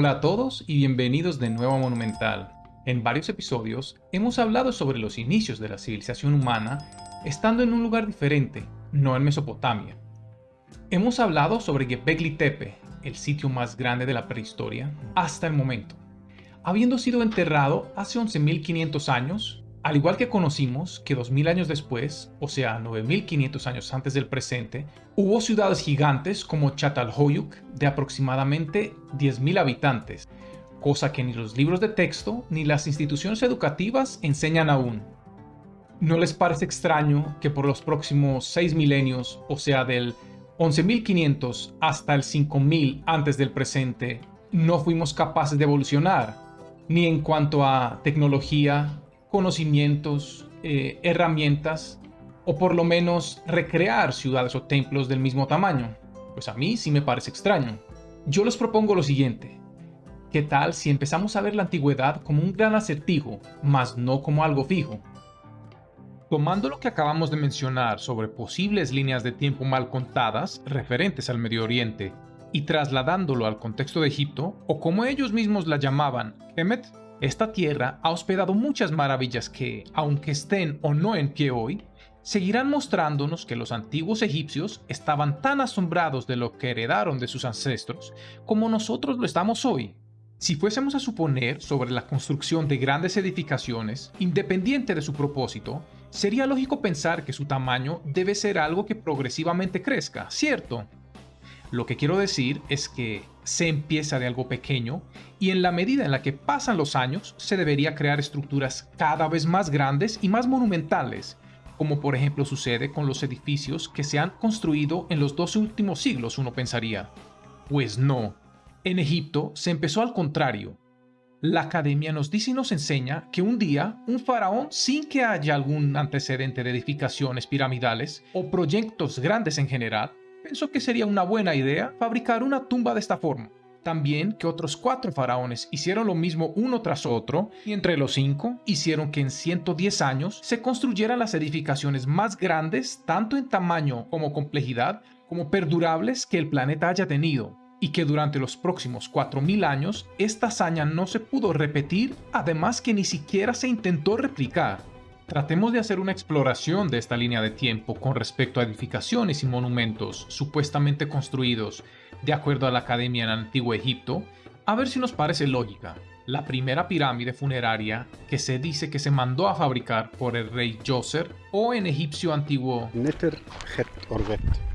Hola a todos y bienvenidos de nuevo a Monumental. En varios episodios hemos hablado sobre los inicios de la civilización humana estando en un lugar diferente, no en Mesopotamia. Hemos hablado sobre Göbekli Tepe, el sitio más grande de la prehistoria hasta el momento. Habiendo sido enterrado hace 11.500 años, al igual que conocimos que 2000 años después, o sea 9500 años antes del presente, hubo ciudades gigantes como Çatalhöyük de aproximadamente 10.000 habitantes, cosa que ni los libros de texto ni las instituciones educativas enseñan aún. ¿No les parece extraño que por los próximos 6 milenios, o sea del 11.500 hasta el 5.000 antes del presente, no fuimos capaces de evolucionar, ni en cuanto a tecnología, conocimientos, eh, herramientas o por lo menos recrear ciudades o templos del mismo tamaño. Pues a mí sí me parece extraño. Yo les propongo lo siguiente. ¿Qué tal si empezamos a ver la antigüedad como un gran acertijo, más no como algo fijo? Tomando lo que acabamos de mencionar sobre posibles líneas de tiempo mal contadas referentes al Medio Oriente y trasladándolo al contexto de Egipto, o como ellos mismos la llamaban, Kemet, esta tierra ha hospedado muchas maravillas que, aunque estén o no en pie hoy, seguirán mostrándonos que los antiguos egipcios estaban tan asombrados de lo que heredaron de sus ancestros como nosotros lo estamos hoy. Si fuésemos a suponer sobre la construcción de grandes edificaciones, independiente de su propósito, sería lógico pensar que su tamaño debe ser algo que progresivamente crezca, ¿cierto? Lo que quiero decir es que se empieza de algo pequeño y en la medida en la que pasan los años se debería crear estructuras cada vez más grandes y más monumentales, como por ejemplo sucede con los edificios que se han construido en los dos últimos siglos, uno pensaría. Pues no. En Egipto se empezó al contrario. La academia nos dice y nos enseña que un día un faraón, sin que haya algún antecedente de edificaciones piramidales o proyectos grandes en general, pensó que sería una buena idea fabricar una tumba de esta forma. También que otros cuatro faraones hicieron lo mismo uno tras otro y entre los cinco hicieron que en 110 años se construyeran las edificaciones más grandes tanto en tamaño como complejidad como perdurables que el planeta haya tenido y que durante los próximos 4.000 años esta hazaña no se pudo repetir además que ni siquiera se intentó replicar. Tratemos de hacer una exploración de esta línea de tiempo con respecto a edificaciones y monumentos supuestamente construidos de acuerdo a la Academia en Antiguo Egipto, a ver si nos parece lógica. La primera pirámide funeraria que se dice que se mandó a fabricar por el rey Djoser o en egipcio antiguo Neter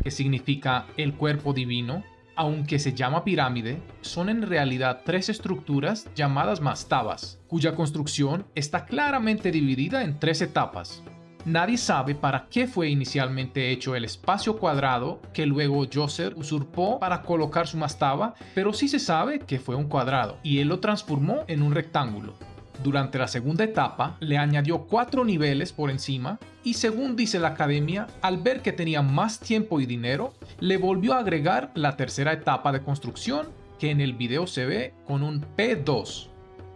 que significa el cuerpo divino, aunque se llama pirámide, son en realidad tres estructuras llamadas mastabas, cuya construcción está claramente dividida en tres etapas. Nadie sabe para qué fue inicialmente hecho el espacio cuadrado que luego Djoser usurpó para colocar su mastaba, pero sí se sabe que fue un cuadrado y él lo transformó en un rectángulo. Durante la segunda etapa le añadió cuatro niveles por encima y según dice la academia, al ver que tenía más tiempo y dinero, le volvió a agregar la tercera etapa de construcción que en el video se ve con un P2.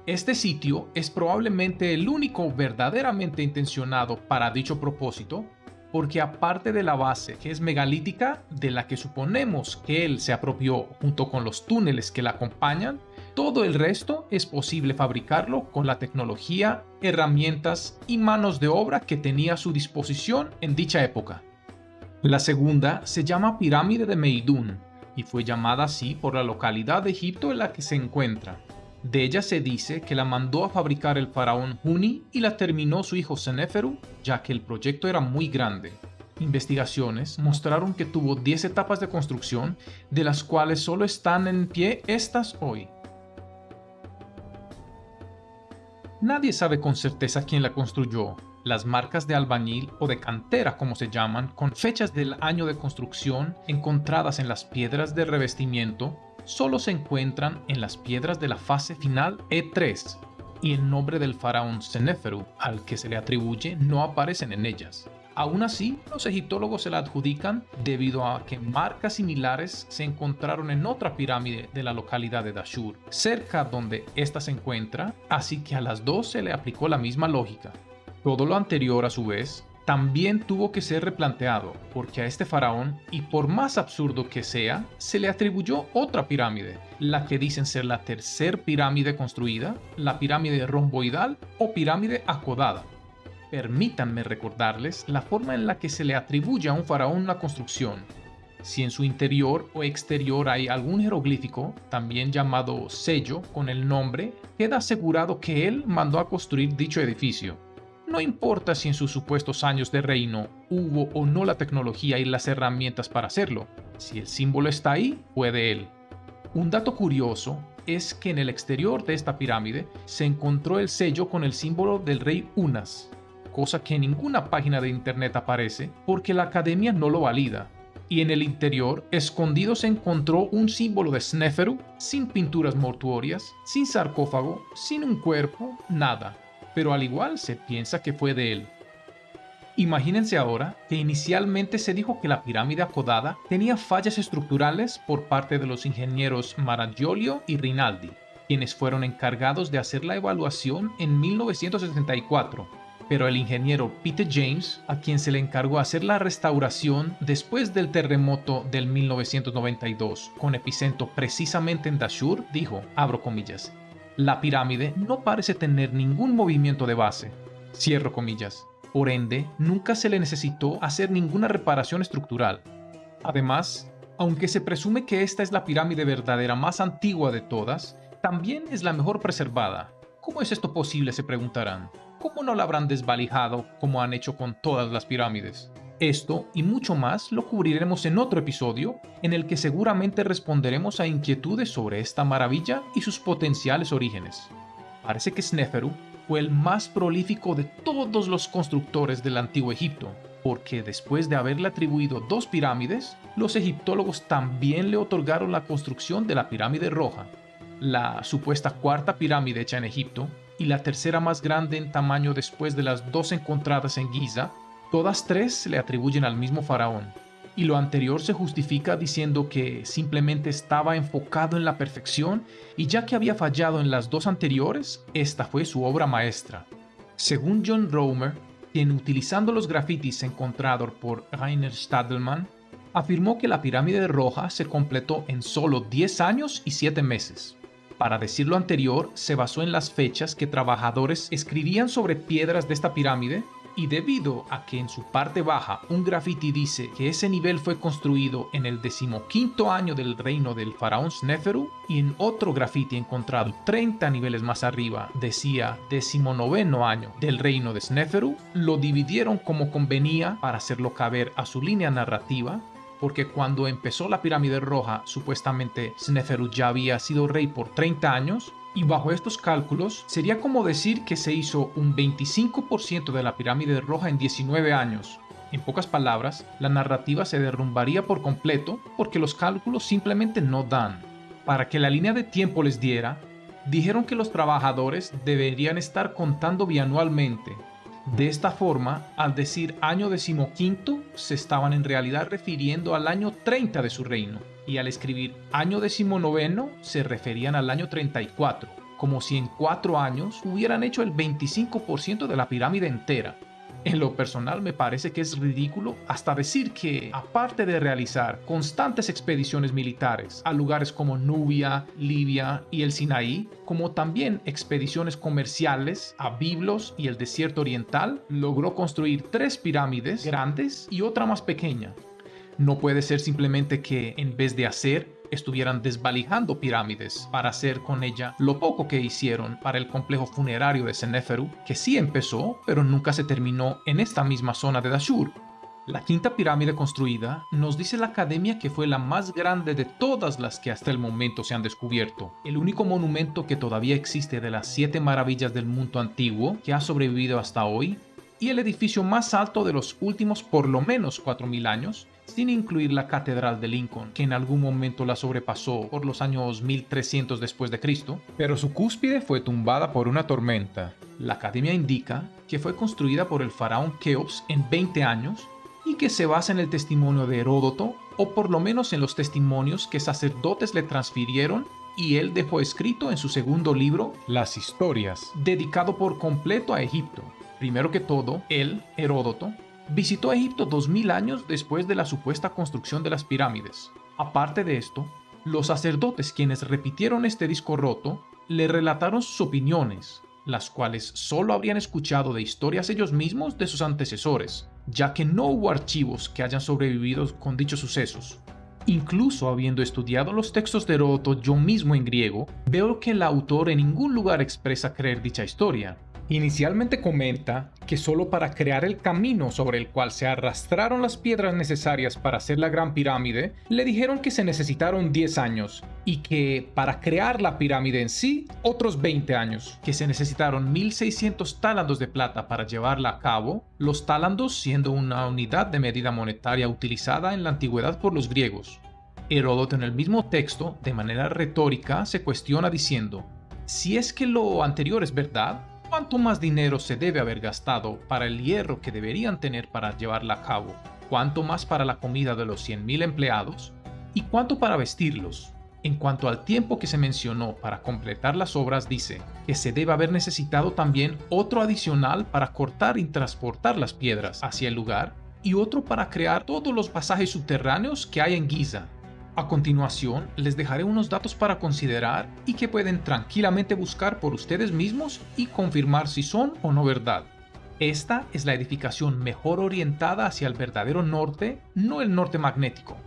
Este sitio es probablemente el único verdaderamente intencionado para dicho propósito porque aparte de la base que es megalítica, de la que suponemos que él se apropió junto con los túneles que la acompañan, todo el resto es posible fabricarlo con la tecnología, herramientas y manos de obra que tenía a su disposición en dicha época. La segunda se llama Pirámide de Meidún y fue llamada así por la localidad de Egipto en la que se encuentra. De ella se dice que la mandó a fabricar el faraón Huni y la terminó su hijo Seneferu, ya que el proyecto era muy grande. Investigaciones mostraron que tuvo 10 etapas de construcción, de las cuales solo están en pie estas hoy. Nadie sabe con certeza quién la construyó. Las marcas de albañil o de cantera como se llaman, con fechas del año de construcción encontradas en las piedras de revestimiento, solo se encuentran en las piedras de la fase final E3 y el nombre del faraón Seneferu al que se le atribuye no aparecen en ellas. Aún así, los egiptólogos se la adjudican debido a que marcas similares se encontraron en otra pirámide de la localidad de Dashur, cerca donde ésta se encuentra, así que a las dos se le aplicó la misma lógica. Todo lo anterior, a su vez, también tuvo que ser replanteado, porque a este faraón, y por más absurdo que sea, se le atribuyó otra pirámide, la que dicen ser la tercer pirámide construida, la pirámide romboidal o pirámide acodada. Permítanme recordarles la forma en la que se le atribuye a un faraón una construcción. Si en su interior o exterior hay algún jeroglífico, también llamado sello, con el nombre, queda asegurado que él mandó a construir dicho edificio. No importa si en sus supuestos años de reino hubo o no la tecnología y las herramientas para hacerlo, si el símbolo está ahí, fue de él. Un dato curioso es que en el exterior de esta pirámide se encontró el sello con el símbolo del rey Unas, cosa que en ninguna página de internet aparece porque la academia no lo valida. Y en el interior, escondido se encontró un símbolo de Sneferu, sin pinturas mortuorias, sin sarcófago, sin un cuerpo, nada. Pero al igual se piensa que fue de él. Imagínense ahora que inicialmente se dijo que la pirámide acodada tenía fallas estructurales por parte de los ingenieros Maragiolio y Rinaldi, quienes fueron encargados de hacer la evaluación en 1974 pero el ingeniero Peter James, a quien se le encargó hacer la restauración después del terremoto del 1992, con epicentro precisamente en Dashur, dijo, abro comillas, la pirámide no parece tener ningún movimiento de base, cierro comillas. Por ende, nunca se le necesitó hacer ninguna reparación estructural. Además, aunque se presume que esta es la pirámide verdadera más antigua de todas, también es la mejor preservada. ¿Cómo es esto posible? se preguntarán. ¿Cómo no la habrán desvalijado como han hecho con todas las pirámides? Esto y mucho más lo cubriremos en otro episodio en el que seguramente responderemos a inquietudes sobre esta maravilla y sus potenciales orígenes. Parece que Sneferu fue el más prolífico de todos los constructores del antiguo Egipto, porque después de haberle atribuido dos pirámides, los egiptólogos también le otorgaron la construcción de la pirámide roja, la supuesta cuarta pirámide hecha en Egipto, y la tercera más grande en tamaño después de las dos encontradas en Giza, todas tres se le atribuyen al mismo faraón. Y lo anterior se justifica diciendo que simplemente estaba enfocado en la perfección y ya que había fallado en las dos anteriores, esta fue su obra maestra. Según John Romer, quien utilizando los grafitis encontrados por Rainer Stadelmann, afirmó que la pirámide roja se completó en solo 10 años y 7 meses. Para decir lo anterior, se basó en las fechas que trabajadores escribían sobre piedras de esta pirámide y debido a que en su parte baja un graffiti dice que ese nivel fue construido en el decimoquinto año del reino del faraón Sneferu y en otro graffiti encontrado 30 niveles más arriba decía decimonoveno año del reino de Sneferu, lo dividieron como convenía para hacerlo caber a su línea narrativa porque cuando empezó la pirámide roja, supuestamente Sneferu ya había sido rey por 30 años, y bajo estos cálculos sería como decir que se hizo un 25% de la pirámide roja en 19 años. En pocas palabras, la narrativa se derrumbaría por completo porque los cálculos simplemente no dan. Para que la línea de tiempo les diera, dijeron que los trabajadores deberían estar contando bianualmente, de esta forma, al decir año decimoquinto, se estaban en realidad refiriendo al año 30 de su reino, y al escribir año decimonoveno se referían al año 34, como si en cuatro años hubieran hecho el 25% de la pirámide entera. En lo personal me parece que es ridículo hasta decir que, aparte de realizar constantes expediciones militares a lugares como Nubia, Libia y el Sinaí, como también expediciones comerciales a Biblos y el desierto oriental, logró construir tres pirámides grandes y otra más pequeña. No puede ser simplemente que, en vez de hacer, estuvieran desvalijando pirámides para hacer con ella lo poco que hicieron para el complejo funerario de Seneferu, que sí empezó, pero nunca se terminó en esta misma zona de Dashur. La quinta pirámide construida nos dice la academia que fue la más grande de todas las que hasta el momento se han descubierto, el único monumento que todavía existe de las siete maravillas del mundo antiguo que ha sobrevivido hasta hoy, y el edificio más alto de los últimos por lo menos 4.000 años, sin incluir la Catedral de Lincoln, que en algún momento la sobrepasó por los años 1300 después de Cristo, pero su cúspide fue tumbada por una tormenta. La academia indica que fue construida por el faraón Keops en 20 años y que se basa en el testimonio de Heródoto, o por lo menos en los testimonios que sacerdotes le transfirieron y él dejó escrito en su segundo libro, Las Historias, dedicado por completo a Egipto. Primero que todo, él, Heródoto, visitó Egipto 2000 años después de la supuesta construcción de las pirámides. Aparte de esto, los sacerdotes quienes repitieron este disco roto le relataron sus opiniones, las cuales solo habrían escuchado de historias ellos mismos de sus antecesores, ya que no hubo archivos que hayan sobrevivido con dichos sucesos. Incluso habiendo estudiado los textos de Heródoto yo mismo en griego, veo que el autor en ningún lugar expresa creer dicha historia, Inicialmente comenta que solo para crear el camino sobre el cual se arrastraron las piedras necesarias para hacer la Gran Pirámide, le dijeron que se necesitaron 10 años y que para crear la pirámide en sí, otros 20 años, que se necesitaron 1600 talandos de plata para llevarla a cabo, los talandos siendo una unidad de medida monetaria utilizada en la antigüedad por los griegos. Heródoto en el mismo texto, de manera retórica, se cuestiona diciendo, si es que lo anterior es verdad, ¿Cuánto más dinero se debe haber gastado para el hierro que deberían tener para llevarla a cabo? ¿Cuánto más para la comida de los 100.000 empleados? ¿Y cuánto para vestirlos? En cuanto al tiempo que se mencionó para completar las obras, dice que se debe haber necesitado también otro adicional para cortar y transportar las piedras hacia el lugar y otro para crear todos los pasajes subterráneos que hay en Giza, a continuación, les dejaré unos datos para considerar y que pueden tranquilamente buscar por ustedes mismos y confirmar si son o no verdad. Esta es la edificación mejor orientada hacia el verdadero norte, no el norte magnético.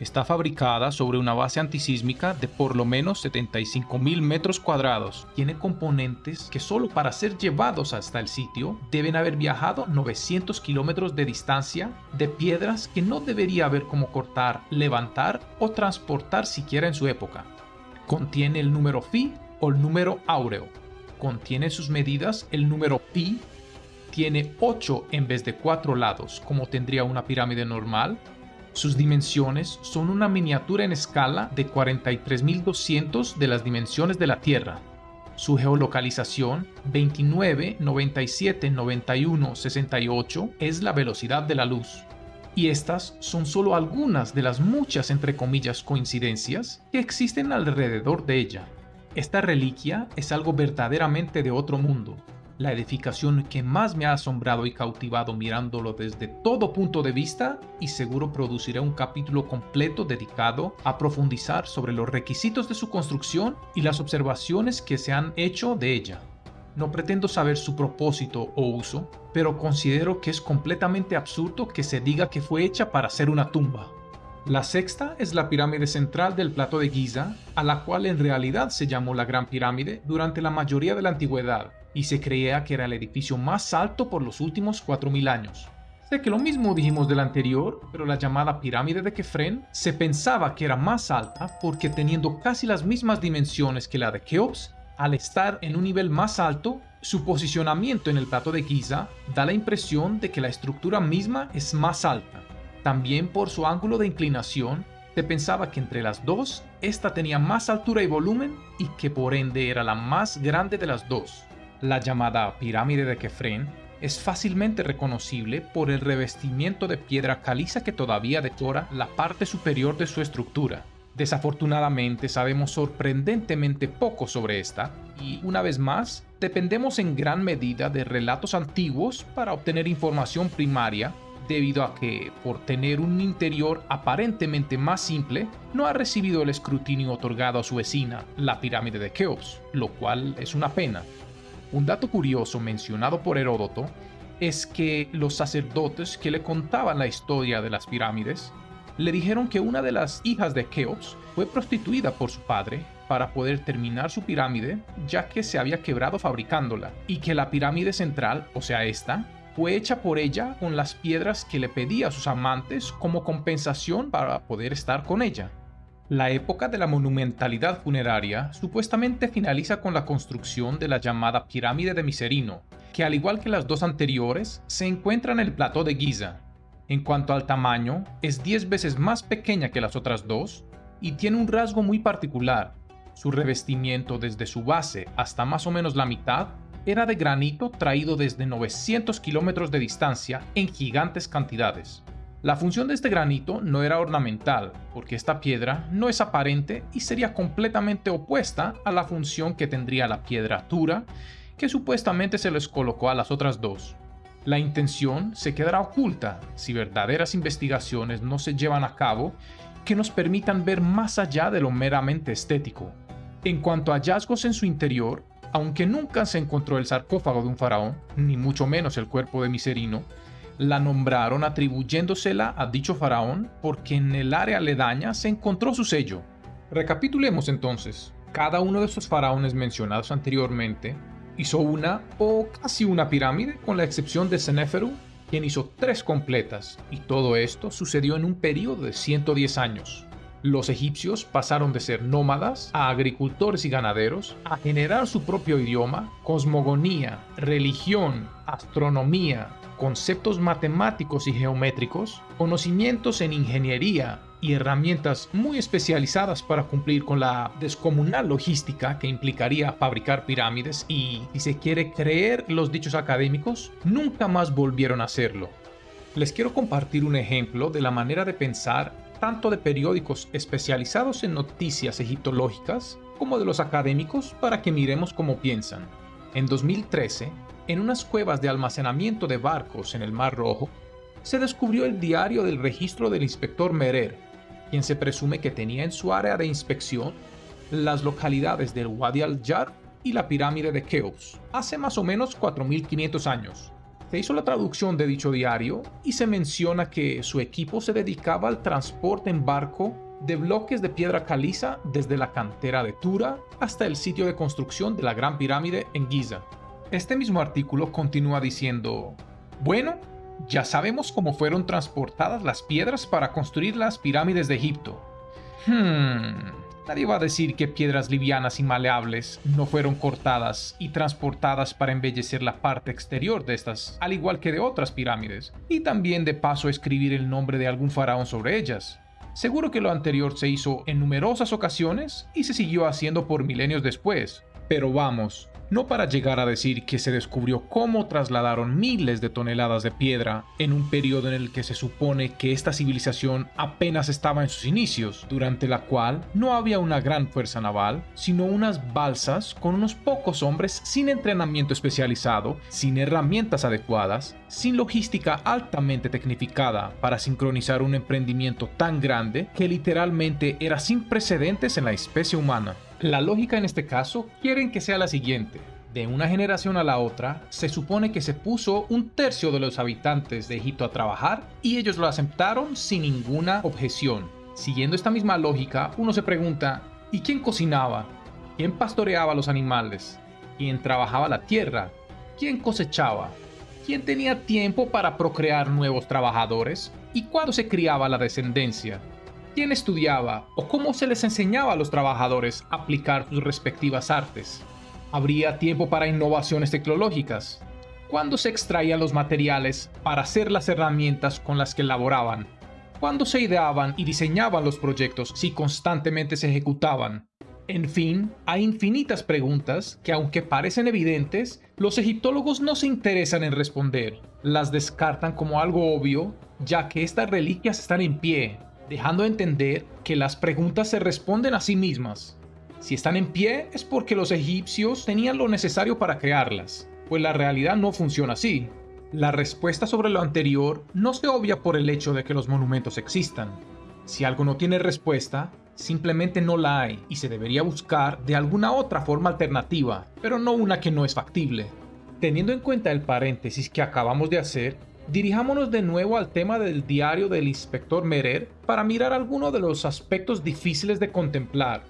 Está fabricada sobre una base antisísmica de por lo menos 75.000 metros cuadrados. Tiene componentes que solo para ser llevados hasta el sitio deben haber viajado 900 kilómetros de distancia de piedras que no debería haber como cortar, levantar o transportar siquiera en su época. Contiene el número Phi o el número áureo. Contiene sus medidas el número Pi. Tiene 8 en vez de 4 lados como tendría una pirámide normal sus dimensiones son una miniatura en escala de 43.200 de las dimensiones de la Tierra. Su geolocalización 29, 97, 91, 68 es la velocidad de la luz. Y estas son solo algunas de las muchas entre comillas coincidencias que existen alrededor de ella. Esta reliquia es algo verdaderamente de otro mundo, la edificación que más me ha asombrado y cautivado mirándolo desde todo punto de vista y seguro produciré un capítulo completo dedicado a profundizar sobre los requisitos de su construcción y las observaciones que se han hecho de ella. No pretendo saber su propósito o uso, pero considero que es completamente absurdo que se diga que fue hecha para ser una tumba. La sexta es la pirámide central del plato de Giza, a la cual en realidad se llamó la Gran Pirámide durante la mayoría de la antigüedad, y se creía que era el edificio más alto por los últimos 4.000 años. Sé que lo mismo dijimos del anterior, pero la llamada pirámide de Kefren se pensaba que era más alta porque teniendo casi las mismas dimensiones que la de Keops, al estar en un nivel más alto, su posicionamiento en el plato de Giza da la impresión de que la estructura misma es más alta. También por su ángulo de inclinación, se pensaba que entre las dos, esta tenía más altura y volumen y que por ende era la más grande de las dos. La llamada pirámide de Kefren es fácilmente reconocible por el revestimiento de piedra caliza que todavía decora la parte superior de su estructura. Desafortunadamente sabemos sorprendentemente poco sobre esta y, una vez más, dependemos en gran medida de relatos antiguos para obtener información primaria debido a que, por tener un interior aparentemente más simple, no ha recibido el escrutinio otorgado a su vecina, la pirámide de Keops, lo cual es una pena. Un dato curioso mencionado por Heródoto es que los sacerdotes que le contaban la historia de las pirámides le dijeron que una de las hijas de Keops fue prostituida por su padre para poder terminar su pirámide ya que se había quebrado fabricándola y que la pirámide central, o sea esta, fue hecha por ella con las piedras que le pedía a sus amantes como compensación para poder estar con ella. La época de la monumentalidad funeraria supuestamente finaliza con la construcción de la llamada pirámide de Miserino, que al igual que las dos anteriores, se encuentra en el plato de Giza. En cuanto al tamaño, es 10 veces más pequeña que las otras dos y tiene un rasgo muy particular. Su revestimiento desde su base hasta más o menos la mitad era de granito traído desde 900 kilómetros de distancia en gigantes cantidades. La función de este granito no era ornamental, porque esta piedra no es aparente y sería completamente opuesta a la función que tendría la piedra dura, que supuestamente se les colocó a las otras dos. La intención se quedará oculta si verdaderas investigaciones no se llevan a cabo que nos permitan ver más allá de lo meramente estético. En cuanto a hallazgos en su interior, aunque nunca se encontró el sarcófago de un faraón, ni mucho menos el cuerpo de Miserino, la nombraron atribuyéndosela a dicho faraón porque en el área aledaña se encontró su sello. Recapitulemos entonces. Cada uno de estos faraones mencionados anteriormente hizo una o casi una pirámide con la excepción de Seneferu, quien hizo tres completas, y todo esto sucedió en un periodo de 110 años. Los egipcios pasaron de ser nómadas a agricultores y ganaderos, a generar su propio idioma, cosmogonía, religión, astronomía, conceptos matemáticos y geométricos, conocimientos en ingeniería y herramientas muy especializadas para cumplir con la descomunal logística que implicaría fabricar pirámides y, si se quiere creer los dichos académicos, nunca más volvieron a hacerlo. Les quiero compartir un ejemplo de la manera de pensar tanto de periódicos especializados en noticias egiptológicas como de los académicos para que miremos cómo piensan. En 2013, en unas cuevas de almacenamiento de barcos en el Mar Rojo, se descubrió el diario del registro del inspector Merer, quien se presume que tenía en su área de inspección las localidades del Wadi al-Jar y la pirámide de Keops, hace más o menos 4.500 años. Se hizo la traducción de dicho diario y se menciona que su equipo se dedicaba al transporte en barco de bloques de piedra caliza desde la cantera de Tura hasta el sitio de construcción de la Gran Pirámide en Giza. Este mismo artículo continúa diciendo, bueno, ya sabemos cómo fueron transportadas las piedras para construir las pirámides de Egipto. Hmm, nadie va a decir que piedras livianas y maleables no fueron cortadas y transportadas para embellecer la parte exterior de estas, al igual que de otras pirámides, y también de paso escribir el nombre de algún faraón sobre ellas. Seguro que lo anterior se hizo en numerosas ocasiones y se siguió haciendo por milenios después. Pero vamos, no para llegar a decir que se descubrió cómo trasladaron miles de toneladas de piedra en un periodo en el que se supone que esta civilización apenas estaba en sus inicios, durante la cual no había una gran fuerza naval, sino unas balsas con unos pocos hombres sin entrenamiento especializado, sin herramientas adecuadas, sin logística altamente tecnificada para sincronizar un emprendimiento tan grande que literalmente era sin precedentes en la especie humana. La lógica en este caso quieren que sea la siguiente. De una generación a la otra, se supone que se puso un tercio de los habitantes de Egipto a trabajar y ellos lo aceptaron sin ninguna objeción. Siguiendo esta misma lógica, uno se pregunta, ¿y quién cocinaba? ¿Quién pastoreaba los animales? ¿Quién trabajaba la tierra? ¿Quién cosechaba? ¿Quién tenía tiempo para procrear nuevos trabajadores? ¿Y cuándo se criaba la descendencia? quién estudiaba o cómo se les enseñaba a los trabajadores a aplicar sus respectivas artes. ¿Habría tiempo para innovaciones tecnológicas? ¿Cuándo se extraían los materiales para hacer las herramientas con las que elaboraban? ¿Cuándo se ideaban y diseñaban los proyectos si constantemente se ejecutaban? En fin, hay infinitas preguntas que aunque parecen evidentes, los egiptólogos no se interesan en responder. Las descartan como algo obvio, ya que estas reliquias están en pie, dejando entender que las preguntas se responden a sí mismas. Si están en pie es porque los egipcios tenían lo necesario para crearlas, pues la realidad no funciona así. La respuesta sobre lo anterior no se obvia por el hecho de que los monumentos existan. Si algo no tiene respuesta, simplemente no la hay y se debería buscar de alguna otra forma alternativa, pero no una que no es factible. Teniendo en cuenta el paréntesis que acabamos de hacer, Dirijámonos de nuevo al tema del diario del inspector Merer para mirar algunos de los aspectos difíciles de contemplar.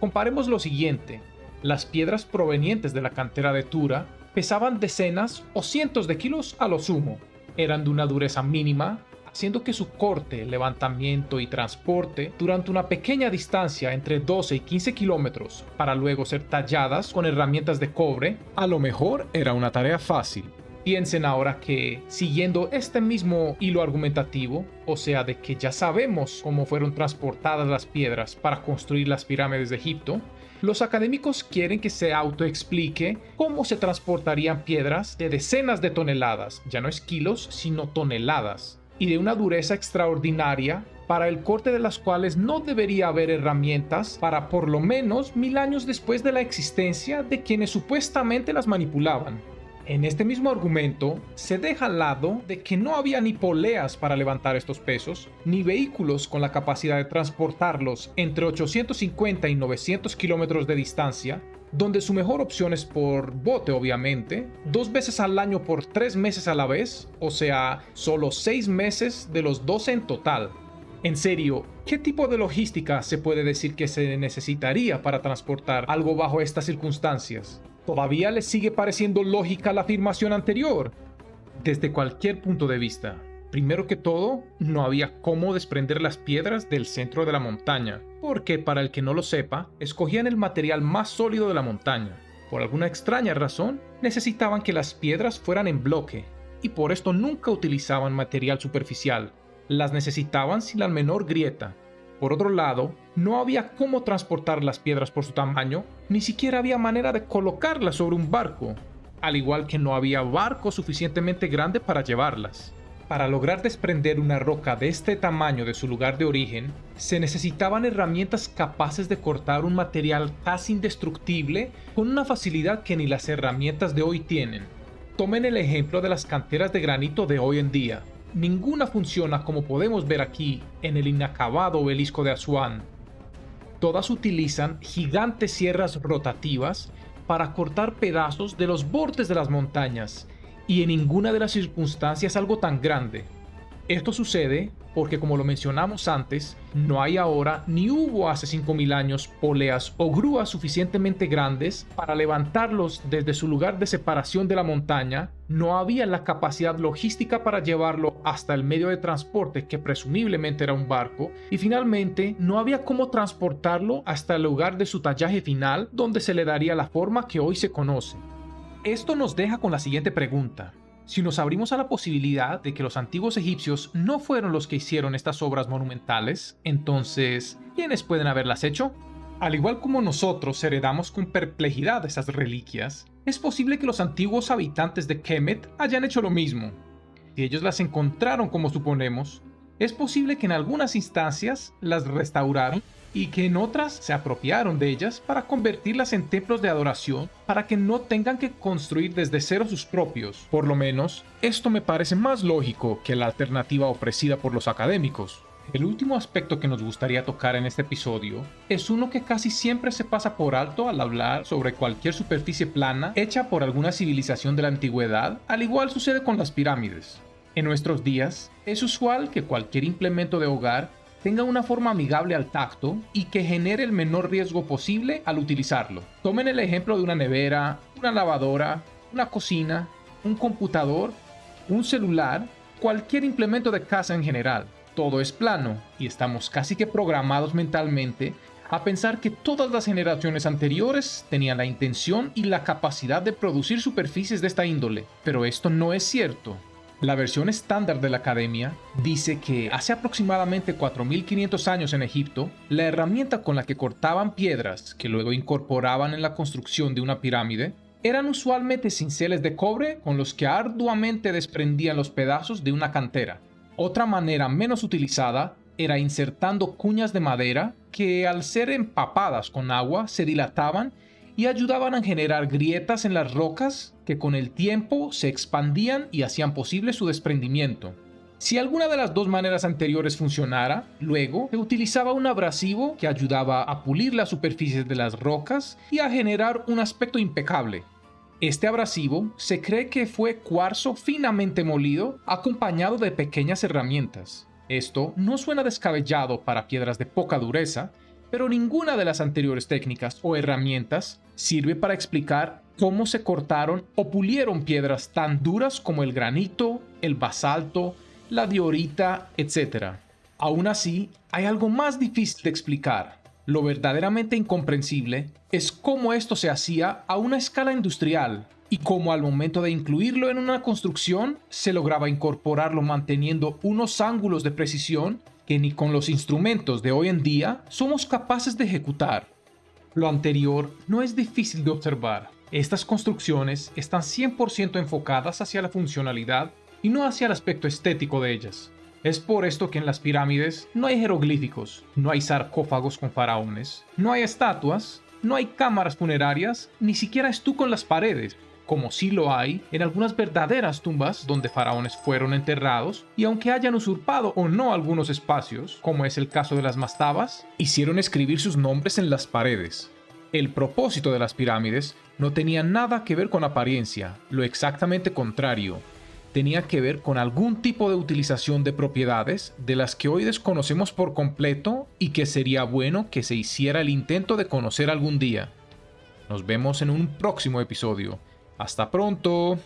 Comparemos lo siguiente. Las piedras provenientes de la cantera de Tura pesaban decenas o cientos de kilos a lo sumo. Eran de una dureza mínima, haciendo que su corte, levantamiento y transporte durante una pequeña distancia entre 12 y 15 kilómetros para luego ser talladas con herramientas de cobre, a lo mejor era una tarea fácil. Piensen ahora que, siguiendo este mismo hilo argumentativo, o sea, de que ya sabemos cómo fueron transportadas las piedras para construir las pirámides de Egipto, los académicos quieren que se autoexplique cómo se transportarían piedras de decenas de toneladas, ya no es kilos, sino toneladas, y de una dureza extraordinaria para el corte de las cuales no debería haber herramientas para por lo menos mil años después de la existencia de quienes supuestamente las manipulaban. En este mismo argumento, se deja al lado de que no había ni poleas para levantar estos pesos, ni vehículos con la capacidad de transportarlos entre 850 y 900 kilómetros de distancia, donde su mejor opción es por bote obviamente, dos veces al año por tres meses a la vez, o sea, solo seis meses de los 12 en total. En serio, ¿qué tipo de logística se puede decir que se necesitaría para transportar algo bajo estas circunstancias? ¿Todavía les sigue pareciendo lógica la afirmación anterior? Desde cualquier punto de vista. Primero que todo, no había cómo desprender las piedras del centro de la montaña, porque para el que no lo sepa, escogían el material más sólido de la montaña. Por alguna extraña razón, necesitaban que las piedras fueran en bloque, y por esto nunca utilizaban material superficial. Las necesitaban sin la menor grieta, por otro lado, no había cómo transportar las piedras por su tamaño, ni siquiera había manera de colocarlas sobre un barco, al igual que no había barco suficientemente grande para llevarlas. Para lograr desprender una roca de este tamaño de su lugar de origen, se necesitaban herramientas capaces de cortar un material casi indestructible con una facilidad que ni las herramientas de hoy tienen. Tomen el ejemplo de las canteras de granito de hoy en día ninguna funciona como podemos ver aquí en el inacabado obelisco de Asuán. Todas utilizan gigantes sierras rotativas para cortar pedazos de los bordes de las montañas, y en ninguna de las circunstancias algo tan grande. Esto sucede porque como lo mencionamos antes, no hay ahora ni hubo hace 5.000 años poleas o grúas suficientemente grandes para levantarlos desde su lugar de separación de la montaña, no había la capacidad logística para llevarlo hasta el medio de transporte que presumiblemente era un barco, y finalmente no había cómo transportarlo hasta el lugar de su tallaje final donde se le daría la forma que hoy se conoce. Esto nos deja con la siguiente pregunta. Si nos abrimos a la posibilidad de que los antiguos egipcios no fueron los que hicieron estas obras monumentales, entonces, ¿quiénes pueden haberlas hecho? Al igual como nosotros heredamos con perplejidad esas reliquias, es posible que los antiguos habitantes de Kemet hayan hecho lo mismo. Si ellos las encontraron como suponemos, es posible que en algunas instancias las restauraron y que en otras se apropiaron de ellas para convertirlas en templos de adoración para que no tengan que construir desde cero sus propios. Por lo menos, esto me parece más lógico que la alternativa ofrecida por los académicos. El último aspecto que nos gustaría tocar en este episodio es uno que casi siempre se pasa por alto al hablar sobre cualquier superficie plana hecha por alguna civilización de la antigüedad, al igual sucede con las pirámides. En nuestros días, es usual que cualquier implemento de hogar tenga una forma amigable al tacto y que genere el menor riesgo posible al utilizarlo. Tomen el ejemplo de una nevera, una lavadora, una cocina, un computador, un celular, cualquier implemento de casa en general. Todo es plano y estamos casi que programados mentalmente a pensar que todas las generaciones anteriores tenían la intención y la capacidad de producir superficies de esta índole, pero esto no es cierto. La versión estándar de la academia dice que hace aproximadamente 4500 años en Egipto, la herramienta con la que cortaban piedras que luego incorporaban en la construcción de una pirámide eran usualmente cinceles de cobre con los que arduamente desprendían los pedazos de una cantera. Otra manera menos utilizada era insertando cuñas de madera que al ser empapadas con agua se dilataban y ayudaban a generar grietas en las rocas que con el tiempo se expandían y hacían posible su desprendimiento. Si alguna de las dos maneras anteriores funcionara, luego se utilizaba un abrasivo que ayudaba a pulir las superficies de las rocas y a generar un aspecto impecable. Este abrasivo se cree que fue cuarzo finamente molido acompañado de pequeñas herramientas. Esto no suena descabellado para piedras de poca dureza, pero ninguna de las anteriores técnicas o herramientas sirve para explicar cómo se cortaron o pulieron piedras tan duras como el granito, el basalto, la diorita, etc. Aún así, hay algo más difícil de explicar. Lo verdaderamente incomprensible es cómo esto se hacía a una escala industrial y cómo al momento de incluirlo en una construcción se lograba incorporarlo manteniendo unos ángulos de precisión que ni con los instrumentos de hoy en día somos capaces de ejecutar. Lo anterior no es difícil de observar. Estas construcciones están 100% enfocadas hacia la funcionalidad y no hacia el aspecto estético de ellas. Es por esto que en las pirámides no hay jeroglíficos, no hay sarcófagos con faraones, no hay estatuas, no hay cámaras funerarias, ni siquiera estuco en las paredes. como sí lo hay en algunas verdaderas tumbas donde faraones fueron enterrados, y aunque hayan usurpado o no algunos espacios, como es el caso de las mastabas, hicieron escribir sus nombres en las paredes. El propósito de las pirámides no tenía nada que ver con apariencia, lo exactamente contrario, tenía que ver con algún tipo de utilización de propiedades de las que hoy desconocemos por completo y que sería bueno que se hiciera el intento de conocer algún día. Nos vemos en un próximo episodio. Hasta pronto.